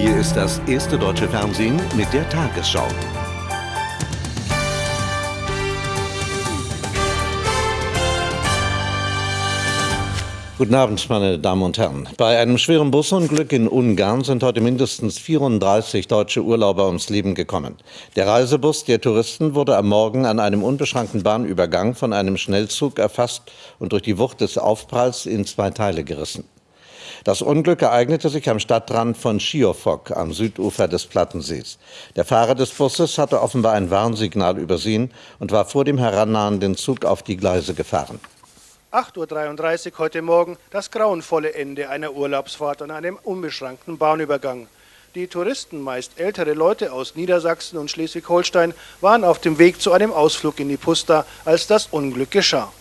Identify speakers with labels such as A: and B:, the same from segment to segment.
A: Hier ist das erste deutsche Fernsehen mit der Tagesschau. Guten Abend, meine Damen und Herren. Bei einem schweren Busunglück in Ungarn sind heute mindestens 34 deutsche Urlauber ums Leben gekommen. Der Reisebus der Touristen wurde am Morgen an einem unbeschrankten Bahnübergang von einem Schnellzug erfasst und durch die Wucht des Aufpralls in zwei Teile gerissen. Das Unglück ereignete sich am Stadtrand von Schiofok am Südufer des Plattensees. Der Fahrer des Busses hatte offenbar ein Warnsignal übersehen und war vor dem herannahenden Zug auf die Gleise gefahren.
B: 8.33 Uhr heute Morgen das grauenvolle Ende einer Urlaubsfahrt an einem unbeschrankten Bahnübergang. Die Touristen, meist ältere Leute aus Niedersachsen und Schleswig-Holstein, waren auf dem Weg zu einem Ausflug in die Pusta, als das Unglück geschah.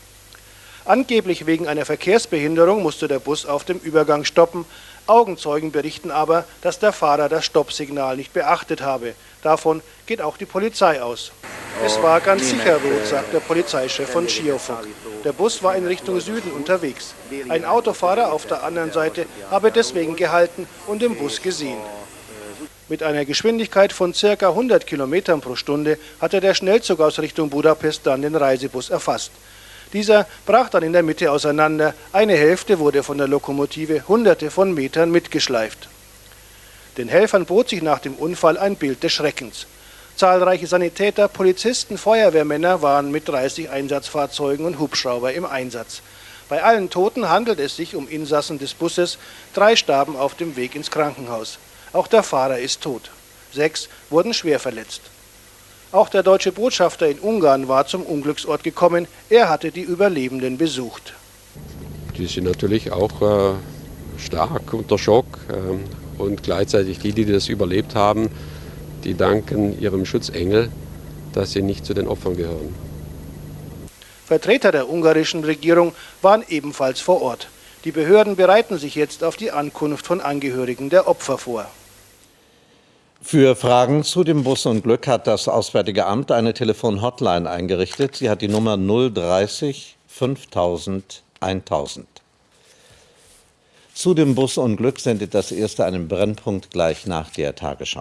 B: Angeblich wegen einer Verkehrsbehinderung musste der Bus auf dem Übergang stoppen. Augenzeugen berichten aber, dass der Fahrer das Stoppsignal nicht beachtet habe. Davon geht auch die Polizei aus. Es war ganz sicher rot, sagt der Polizeichef von Schiofok. Der Bus war in Richtung Süden unterwegs. Ein Autofahrer auf der anderen Seite habe deswegen gehalten und den Bus gesehen. Mit einer Geschwindigkeit von ca. 100 km pro Stunde hatte der Schnellzug aus Richtung Budapest dann den Reisebus erfasst. Dieser brach dann in der Mitte auseinander. Eine Hälfte wurde von der Lokomotive hunderte von Metern mitgeschleift. Den Helfern bot sich nach dem Unfall ein Bild des Schreckens. Zahlreiche Sanitäter, Polizisten, Feuerwehrmänner waren mit 30 Einsatzfahrzeugen und Hubschrauber im Einsatz. Bei allen Toten handelt es sich um Insassen des Busses. Drei starben auf dem Weg ins Krankenhaus. Auch der Fahrer ist tot. Sechs wurden schwer verletzt. Auch der deutsche Botschafter in Ungarn war zum Unglücksort gekommen. Er hatte die Überlebenden besucht.
C: Die sind natürlich auch äh, stark unter Schock äh, und gleichzeitig die, die das überlebt haben, die danken ihrem Schutzengel, dass sie nicht zu den Opfern gehören.
B: Vertreter der ungarischen Regierung waren ebenfalls vor Ort. Die Behörden bereiten sich jetzt auf die Ankunft von Angehörigen der Opfer vor.
A: Für Fragen zu dem Busunglück hat das Auswärtige Amt eine Telefon-Hotline eingerichtet. Sie hat die Nummer 030 5000 1000. Zu dem Busunglück sendet das erste einen Brennpunkt gleich nach der Tagesschau.